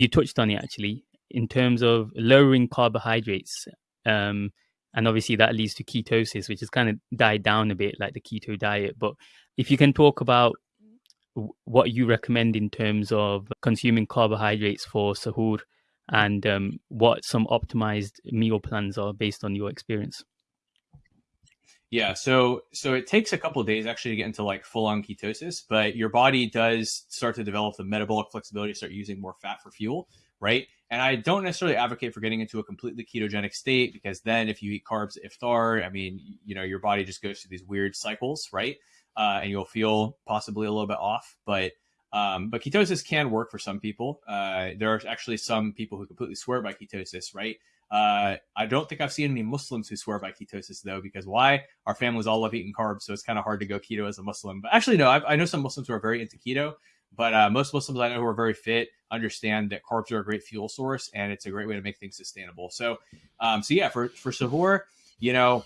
you touched on it actually in terms of lowering carbohydrates. Um, and obviously that leads to ketosis, which has kind of died down a bit, like the keto diet. But if you can talk about what you recommend in terms of consuming carbohydrates for sahur and um, what some optimized meal plans are based on your experience. Yeah, so so it takes a couple days actually to get into like full on ketosis, but your body does start to develop the metabolic flexibility to start using more fat for fuel, right? And I don't necessarily advocate for getting into a completely ketogenic state because then if you eat carbs iftar, I mean, you know, your body just goes through these weird cycles, right? Uh, and you'll feel possibly a little bit off, but um, but ketosis can work for some people. Uh, there are actually some people who completely swear by ketosis, right? Uh, I don't think I've seen any Muslims who swear by ketosis though, because why? Our families all love eating carbs, so it's kind of hard to go keto as a Muslim. But actually, no, I've, i know some Muslims who are very into keto, but uh, most Muslims I know who are very fit understand that carbs are a great fuel source and it's a great way to make things sustainable. So, um, so yeah, for for sahur, you know,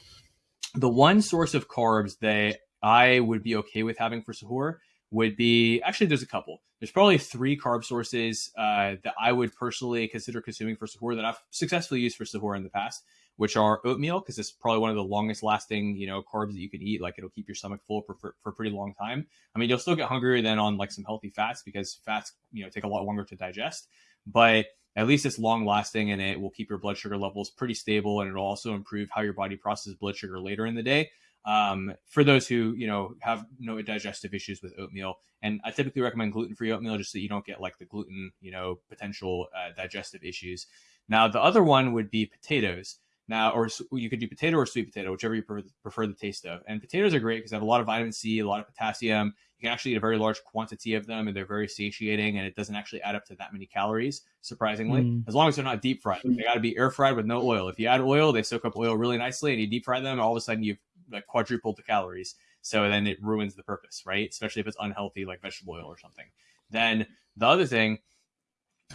the one source of carbs that I would be okay with having for sahur would be actually there's a couple. There's probably three carb sources uh, that I would personally consider consuming for sahur that I've successfully used for sahur in the past, which are oatmeal because it's probably one of the longest lasting you know carbs that you can eat. Like it'll keep your stomach full for, for, for a pretty long time. I mean, you'll still get hungrier than on like some healthy fats because fats you know take a lot longer to digest, but at least it's long lasting and it will keep your blood sugar levels pretty stable and it'll also improve how your body processes blood sugar later in the day um, for those who you know have no digestive issues with oatmeal. And I typically recommend gluten-free oatmeal just so you don't get like the gluten, you know, potential uh, digestive issues. Now the other one would be potatoes. Now, or you could do potato or sweet potato, whichever you prefer the taste of. And potatoes are great because they have a lot of vitamin C, a lot of potassium. You can actually eat a very large quantity of them, and they're very satiating, and it doesn't actually add up to that many calories, surprisingly. Mm. As long as they're not deep fried, they got to be air fried with no oil. If you add oil, they soak up oil really nicely, and you deep fry them, all of a sudden you've like quadrupled the calories. So then it ruins the purpose, right? Especially if it's unhealthy, like vegetable oil or something. Then the other thing,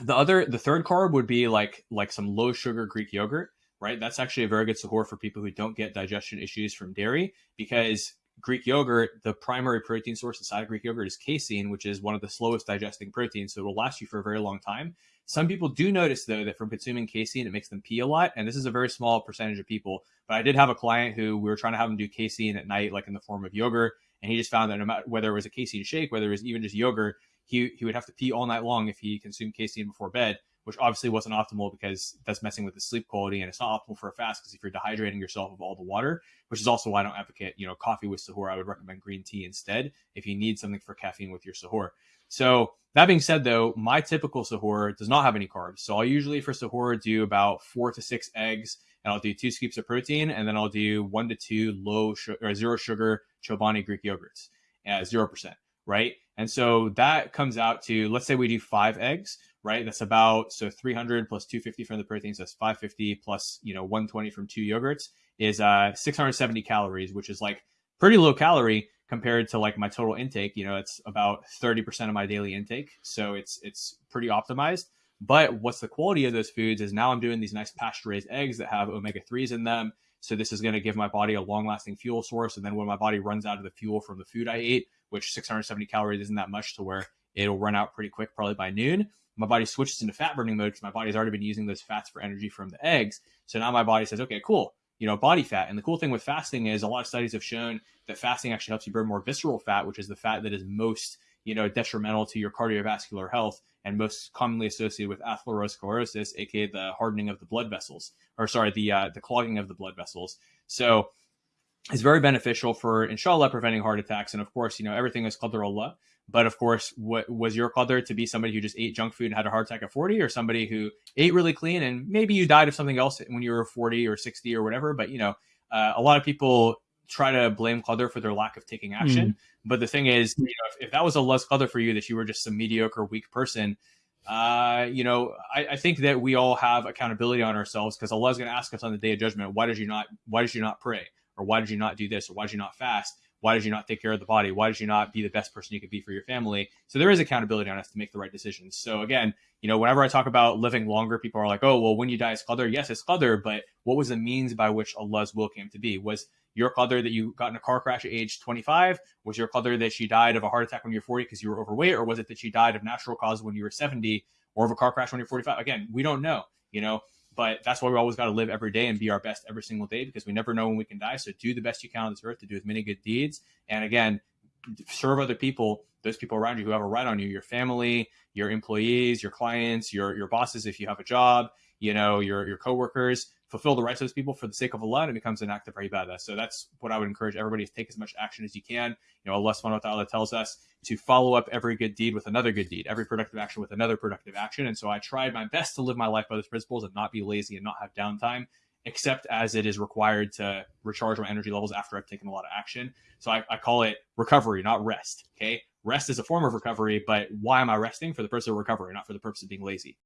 the other, the third carb would be like like some low sugar Greek yogurt, right? That's actually a very good support for people who don't get digestion issues from dairy because Greek yogurt, the primary protein source inside of Greek yogurt is casein, which is one of the slowest digesting proteins. So it will last you for a very long time. Some people do notice though that from consuming casein, it makes them pee a lot. And this is a very small percentage of people. But I did have a client who we were trying to have him do casein at night, like in the form of yogurt. And he just found that no matter whether it was a casein shake, whether it was even just yogurt, he, he would have to pee all night long if he consumed casein before bed, which obviously wasn't optimal because that's messing with the sleep quality and it's not optimal for a fast because if you're dehydrating yourself of all the water, which is also why I don't advocate, you know, coffee with sahur, I would recommend green tea instead if you need something for caffeine with your sahur. So that being said, though, my typical sahur does not have any carbs. So I'll usually for sahur do about four to six eggs, and I'll do two scoops of protein, and then I'll do one to two low or uh, zero sugar Chobani Greek yogurts, at zero percent, right? And so that comes out to let's say we do five eggs, right? That's about so 300 plus 250 from the protein, so that's 550 plus you know 120 from two yogurts is uh 670 calories, which is like pretty low calorie compared to like my total intake. You know it's about 30% of my daily intake so it's it's pretty optimized. But what's the quality of those foods is now i'm doing these nice pasture raised eggs that have omega-3s in them. So this is going to give my body a long lasting fuel source and then when my body runs out of the fuel from the food i ate which 670 calories isn't that much to where it'll run out pretty quick probably by noon my body switches into fat burning mode because my body's already been using those fats for energy from the eggs so now my body says okay cool you know, body fat. And the cool thing with fasting is a lot of studies have shown that fasting actually helps you burn more visceral fat, which is the fat that is most, you know, detrimental to your cardiovascular health and most commonly associated with atherosclerosis, aka the hardening of the blood vessels, or sorry, the uh, the clogging of the blood vessels. So it's very beneficial for inshallah preventing heart attacks. And of course, you know, everything is qadr Allah. But of course, what was your qadr to be somebody who just ate junk food and had a heart attack at 40 or somebody who ate really clean and maybe you died of something else when you were 40 or 60 or whatever. But, you know, uh, a lot of people try to blame qadr for their lack of taking action. Mm. But the thing is, you know, if, if that was a less qadr for you, that you were just some mediocre, weak person, uh, you know, I, I, think that we all have accountability on ourselves because Allah is going to ask us on the day of judgment, why did you not, why did you not pray? Or why did you not do this? Or why did you not fast? Why did you not take care of the body? Why did you not be the best person you could be for your family? So there is accountability on us to make the right decisions. So again, you know, whenever I talk about living longer, people are like, oh, well, when you die, it's qadr. Yes, it's qadr, but what was the means by which Allah's will came to be? Was your qadr that you got in a car crash at age 25? Was your qadr that she died of a heart attack when you were 40 because you were overweight? Or was it that she died of natural cause when you were 70 or of a car crash when you're 45. Again, we don't know, you know, but that's why we always got to live every day and be our best every single day because we never know when we can die. So do the best you can on this earth to do as many good deeds. And again, serve other people, those people around you who have a right on you, your family, your employees, your clients, your, your bosses, if you have a job, you know, your, your coworkers, fulfill the rights of those people for the sake of Allah and it becomes an act of ibadah. So that's what I would encourage everybody to take as much action as you can. You know, Allah subhanahu wa ta'ala tells us to follow up every good deed with another good deed, every productive action with another productive action. And so I tried my best to live my life by those principles and not be lazy and not have downtime, except as it is required to recharge my energy levels after I've taken a lot of action. So I, I call it recovery, not rest. Okay. Rest is a form of recovery, but why am I resting? For the purpose of recovery, not for the purpose of being lazy.